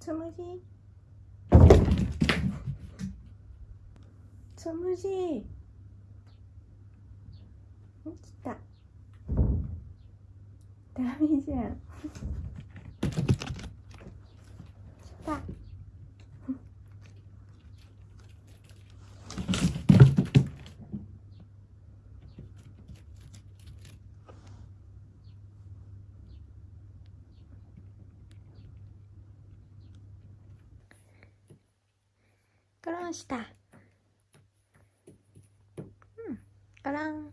つむじ。つむじ。起きた。ダメじゃん。来た。 그러시다. 음, 까랑.